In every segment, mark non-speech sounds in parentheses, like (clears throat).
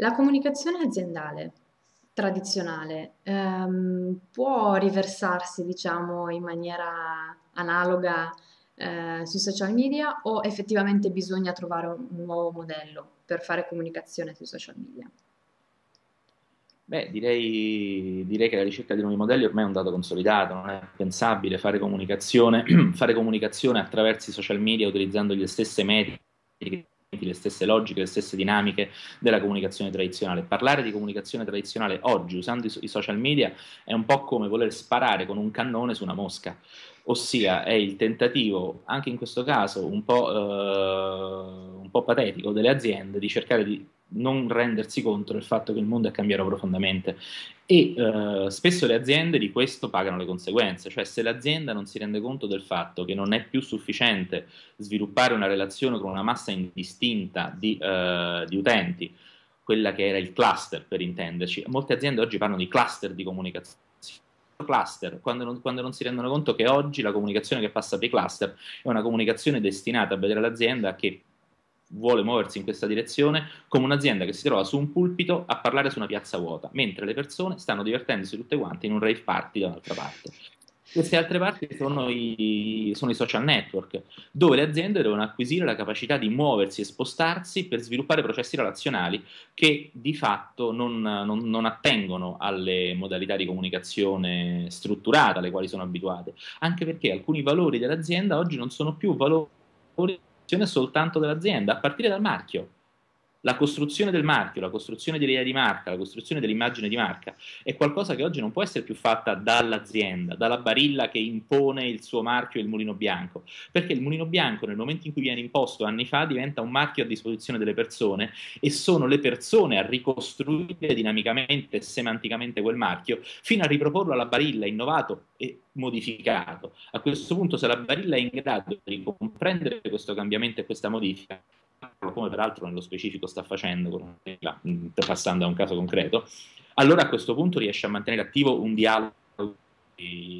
La comunicazione aziendale tradizionale ehm, può riversarsi, diciamo, in maniera analoga eh, sui social media o effettivamente bisogna trovare un, nuovo modello per fare comunicazione sui social media? Beh, direi, direi, che la ricerca di nuovi modelli ormai è un dato consolidato, non è pensabile fare comunicazione, (clears throat) fare comunicazione attraverso i social media utilizzando le stesse metriche, le stesse logiche, le stesse dinamiche della comunicazione tradizionale. Parlare di comunicazione tradizionale oggi usando i, i social media è un po' come voler sparare con un cannone su una mosca ossia è il tentativo, anche in questo caso un po', eh, un po', patetico, delle aziende di cercare di non rendersi conto del fatto che il mondo è cambiato profondamente. E eh, spesso le aziende di questo pagano le conseguenze, cioè se l'azienda non si rende conto del fatto che non è più sufficiente sviluppare una relazione con una massa indistinta di, eh, di utenti, quella che era il cluster per intenderci, molte aziende oggi parlano di cluster di comunicazione. Cluster, quando non, quando non, si rendono conto che oggi la comunicazione che passa per i cluster è una comunicazione destinata a vedere l'azienda che vuole muoversi in questa direzione come un'azienda che si trova su un pulpito a parlare su una piazza vuota, mentre le persone stanno divertendosi tutte quante in un rave party da un'altra parte. Queste altre parti sono i, sono i, social network, dove le aziende devono acquisire la capacità di muoversi e spostarsi per sviluppare processi relazionali che di fatto non, non, non attengono alle modalità di comunicazione strutturata alle quali sono abituate, anche perché alcuni valori dell'azienda oggi non sono più valori soltanto dell'azienda, a partire dal marchio la costruzione del marchio, la costruzione dell'idea di marca, la costruzione dell'immagine di marca è qualcosa che oggi non può essere più fatta dall'azienda, dalla barilla che impone il suo marchio e il mulino bianco, perché il mulino bianco nel momento in cui viene imposto anni fa diventa un marchio a disposizione delle persone e sono le persone a ricostruire dinamicamente e semanticamente quel marchio fino a riproporlo alla barilla innovato e modificato. A questo punto se la barilla è in grado di comprendere questo cambiamento e questa modifica, come peraltro nello specifico sta facendo, passando a un caso concreto, allora a questo punto riesce a mantenere attivo un dialogo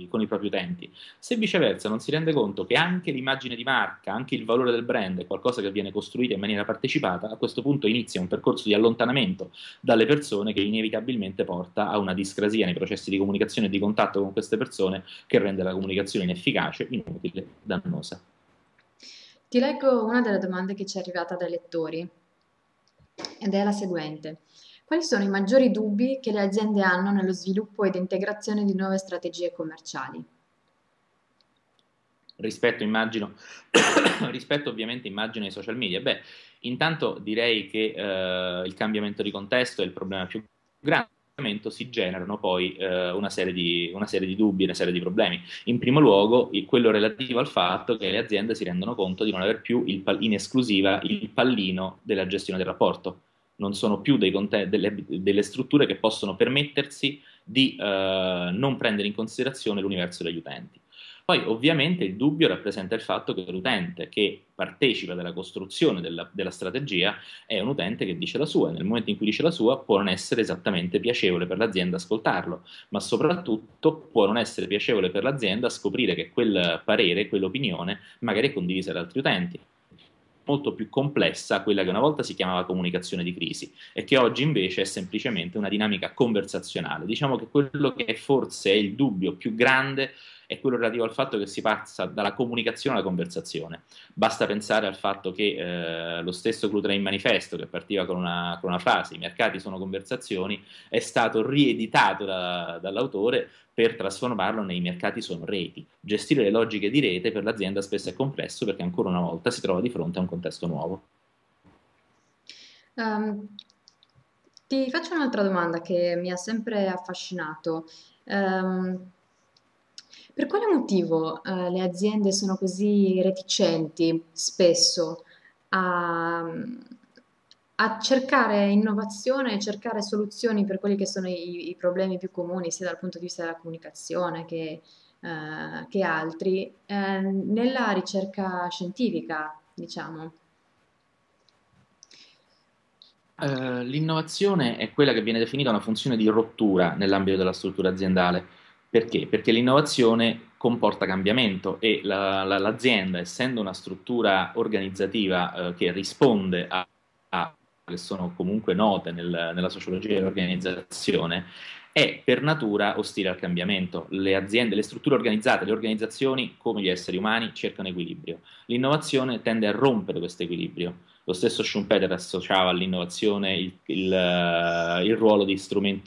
con i propri utenti. Se viceversa non si rende conto che anche l'immagine di marca, anche il valore del brand è qualcosa che viene costruito in maniera partecipata, a questo punto inizia un percorso di allontanamento dalle persone che inevitabilmente porta a una discrasia nei processi di comunicazione e di contatto con queste persone che rende la comunicazione inefficace, inutile, dannosa. Ti leggo una delle domande che ci è arrivata dai lettori ed è la seguente. Quali sono i maggiori dubbi che le aziende hanno nello sviluppo ed integrazione di nuove strategie commerciali? Rispetto, immagino, (coughs) rispetto ovviamente immagino ai social media. Beh, intanto direi che eh, il cambiamento di contesto è il problema più grande si generano poi eh, una, serie di, una, serie di, dubbi, una serie di problemi. In primo luogo, quello relativo al fatto che le aziende si rendono conto di non aver più il, in esclusiva il pallino della gestione del rapporto. Non sono più conte- delle, delle, strutture che possono permettersi di eh, non prendere in considerazione l'universo degli utenti. Poi ovviamente il dubbio rappresenta il fatto che l'utente che partecipa della costruzione della, della, strategia è un utente che dice la sua nel momento in cui dice la sua può non essere esattamente piacevole per l'azienda ascoltarlo, ma soprattutto può non essere piacevole per l'azienda scoprire che quel parere, quell'opinione magari è condivisa da altri utenti molto più complessa quella che una volta si chiamava comunicazione di crisi e che oggi invece è semplicemente una dinamica conversazionale. Diciamo che quello che forse è il dubbio più grande è quello relativo al fatto che si passa dalla comunicazione alla conversazione. Basta pensare al fatto che eh, lo stesso Clutrain Manifesto, che partiva con una, con una, frase, i mercati sono conversazioni, è stato rieditato da, dall'autore per trasformarlo nei mercati sono reti. Gestire le logiche di rete per l'azienda spesso è complesso perché ancora una volta si trova di fronte a un contesto nuovo. Um, ti faccio un'altra domanda che mi ha sempre affascinato. Um, per quale motivo eh, le aziende sono così reticenti spesso a, a cercare innovazione e cercare soluzioni per quelli che sono i, i, problemi più comuni, sia dal punto di vista della comunicazione che, eh, che altri, eh, nella ricerca scientifica, diciamo? Uh, l'innovazione è quella che viene definita una funzione di rottura nell'ambito della struttura aziendale. Perché? Perché l'innovazione comporta cambiamento e la, la, l'azienda, essendo una struttura organizzativa eh, che risponde a, a che sono comunque note nel, nella sociologia dell'organizzazione, è per natura ostile al cambiamento. Le aziende, le strutture organizzate, le organizzazioni, come gli esseri umani, cercano equilibrio. L'innovazione tende a rompere questo equilibrio. Lo stesso Schumpeter associava all'innovazione il, il, uh, il ruolo di,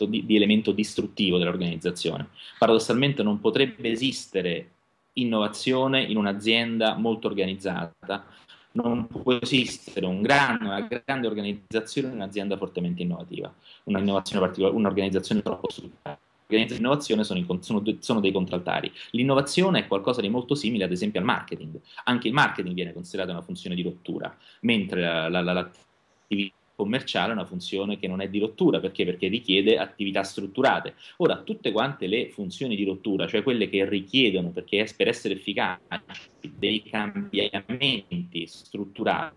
di, di elemento distruttivo dell'organizzazione. Paradossalmente non potrebbe esistere innovazione in un'azienda molto organizzata non può esistere un gran, una grande organizzazione in un'azienda fortemente innovativa, un'organizzazione troppo strutturata. L'organizzazione e l'innovazione sono, sono, sono, dei contraltari. L'innovazione è qualcosa di molto simile, ad esempio, al marketing. Anche il marketing viene considerato una funzione di rottura, mentre la, la, la, l'attività commerciale è una funzione che non è di rottura, perché? Perché richiede attività strutturate. Ora, tutte quante le funzioni di rottura, cioè quelle che richiedono, perché per essere efficaci, dei cambiamenti strutturali,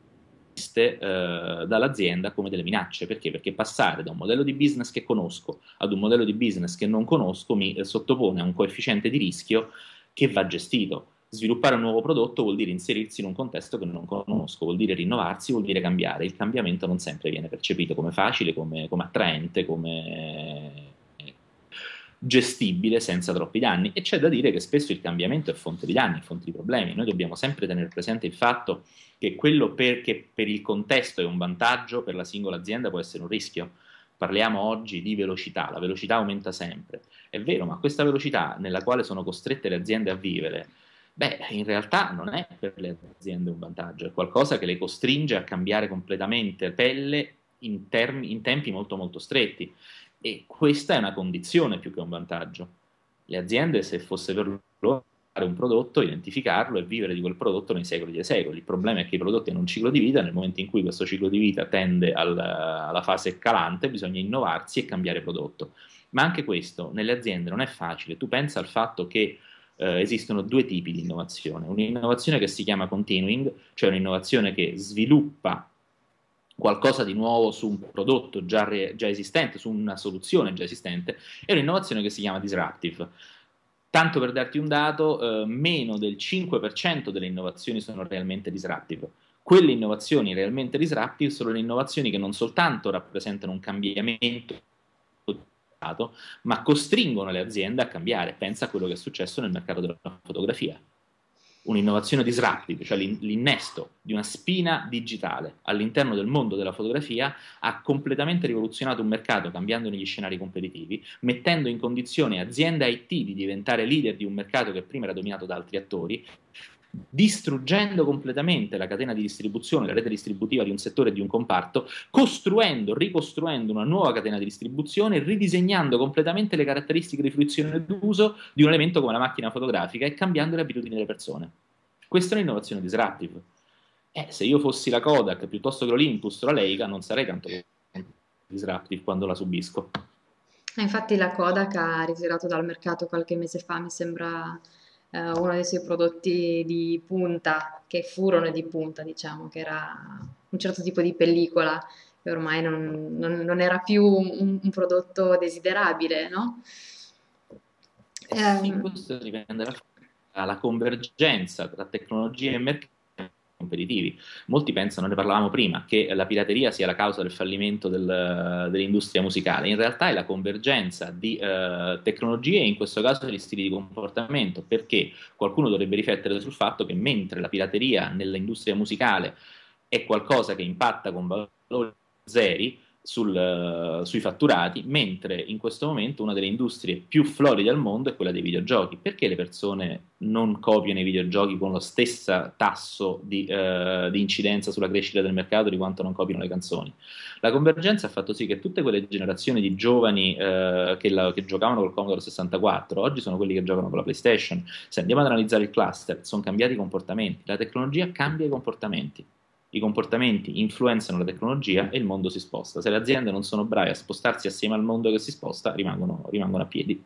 viste eh, dall'azienda come delle minacce. Perché? Perché passare da un modello di business che conosco ad un modello di business che non conosco mi eh, sottopone a un coefficiente di rischio che va gestito. Sviluppare un nuovo prodotto vuol dire inserirsi in un contesto che non conosco, vuol dire rinnovarsi, vuol dire cambiare. Il cambiamento non sempre viene percepito come facile, come, come attraente, come gestibile senza troppi danni e c'è da dire che spesso il cambiamento è fonte di danni, fonte di problemi. Noi dobbiamo sempre tenere presente il fatto che quello per, che per il contesto è un vantaggio, per la singola azienda può essere un rischio. Parliamo oggi di velocità, la velocità aumenta sempre. È vero, ma questa velocità nella quale sono costrette le aziende a vivere Beh, in realtà non è per le aziende un vantaggio, è qualcosa che le costringe a cambiare completamente pelle in, in tempi molto molto stretti e questa è una condizione più che un vantaggio. Le aziende, se fosse per loro fare un prodotto, identificarlo e vivere di quel prodotto nei secoli dei secoli. Il problema è che i prodotti hanno un ciclo di vita, nel momento in cui questo ciclo di vita tende al, alla fase calante, bisogna innovarsi e cambiare prodotto. Ma anche questo nelle aziende non è facile. Tu pensa al fatto che eh, esistono due tipi di innovazione. Un'innovazione che si chiama continuing, cioè un'innovazione che sviluppa qualcosa di nuovo su un prodotto già, re, già esistente, su una soluzione già esistente, e un'innovazione che si chiama disruptive. Tanto per darti un dato, eh, meno del 5% delle innovazioni sono realmente disruptive. Quelle innovazioni realmente disruptive sono le innovazioni che non soltanto rappresentano un cambiamento ma costringono le aziende a cambiare. Pensa a quello che è successo nel mercato della fotografia. Un'innovazione disruptive, cioè l'innesto di una spina digitale all'interno del mondo della fotografia, ha completamente rivoluzionato un mercato cambiandone gli scenari competitivi, mettendo in condizione aziende IT di diventare leader di un mercato che prima era dominato da altri attori distruggendo completamente la catena di distribuzione, la rete distributiva di un settore e di un comparto, costruendo, ricostruendo una nuova catena di distribuzione, ridisegnando completamente le caratteristiche di fruizione d'uso di un elemento come la macchina fotografica e cambiando le abitudini delle persone. Questa è un'innovazione disruptive. Eh, se io fossi la Kodak piuttosto che l'Olympus o la Leica, non sarei tanto disruptive quando la subisco. Infatti la Kodak ha ritirato dal mercato qualche mese fa, mi sembra eh, uno dei suoi prodotti di punta, che furono di punta, diciamo, che era un certo tipo di pellicola che ormai non, non, non era più un, un, prodotto desiderabile, no? Eh, questo dipende dalla convergenza tra tecnologia e mercato competitivi. Molti pensano, ne parlavamo prima, che la pirateria sia la causa del fallimento del, dell'industria musicale. In realtà è la convergenza di eh, tecnologie e in questo caso di stili di comportamento, perché qualcuno dovrebbe riflettere sul fatto che mentre la pirateria nell'industria musicale è qualcosa che impatta con valori zeri, sul, sui fatturati, mentre in questo momento una delle industrie più floride al mondo è quella dei videogiochi. Perché le persone non copiano i videogiochi con lo stesso tasso di, uh, di, incidenza sulla crescita del mercato di quanto non copiano le canzoni? La convergenza ha fatto sì che tutte quelle generazioni di giovani uh, che, la, che, giocavano col Commodore 64 oggi sono quelli che giocano con la PlayStation. Se andiamo ad analizzare il cluster, sono cambiati i comportamenti. La tecnologia cambia i comportamenti i comportamenti influenzano la tecnologia e il mondo si sposta. Se le aziende non sono brave a spostarsi assieme al mondo che si sposta, rimangono, rimangono a piedi.